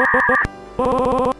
Oh